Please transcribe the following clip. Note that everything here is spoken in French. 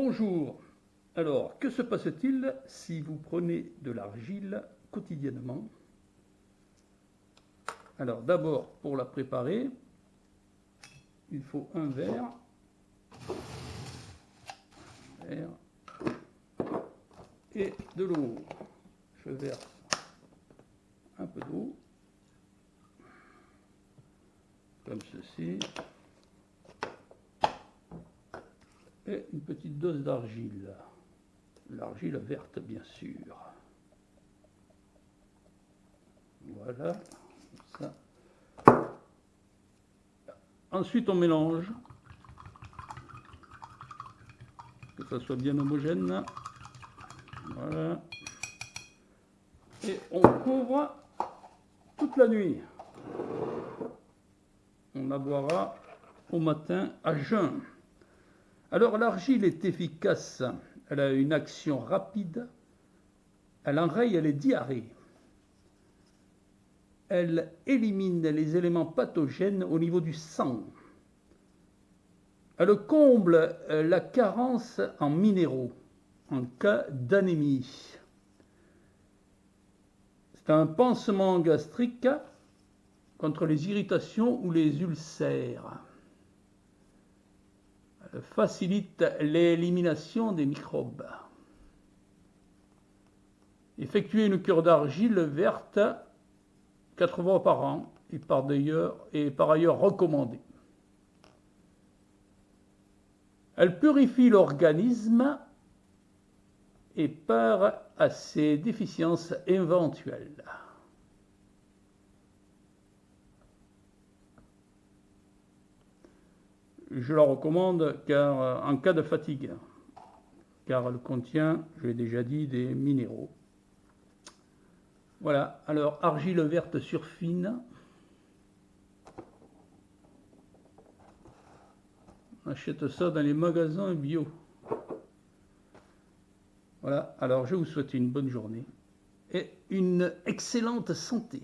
Bonjour. Alors, que se passe-t-il si vous prenez de l'argile quotidiennement? Alors, d'abord, pour la préparer, il faut un verre. et de l'eau. Je verse un peu d'eau, comme ceci. Une petite dose d'argile. L'argile verte, bien sûr. Voilà. Ça. Ensuite, on mélange. Que ça soit bien homogène. Voilà. Et on couvre toute la nuit. On la boira au matin à jeun. Alors l'argile est efficace, elle a une action rapide, elle enraye les diarrhées, elle élimine les éléments pathogènes au niveau du sang, elle comble la carence en minéraux en cas d'anémie. C'est un pansement gastrique contre les irritations ou les ulcères facilite l'élimination des microbes. Effectuer une cure d'argile verte 4 fois par an est par, est par ailleurs recommandée. Elle purifie l'organisme et part à ses déficiences éventuelles. Je la recommande car, euh, en cas de fatigue, car elle contient, je l'ai déjà dit, des minéraux. Voilà, alors argile verte surfine. On achète ça dans les magasins bio. Voilà, alors je vous souhaite une bonne journée et une excellente santé.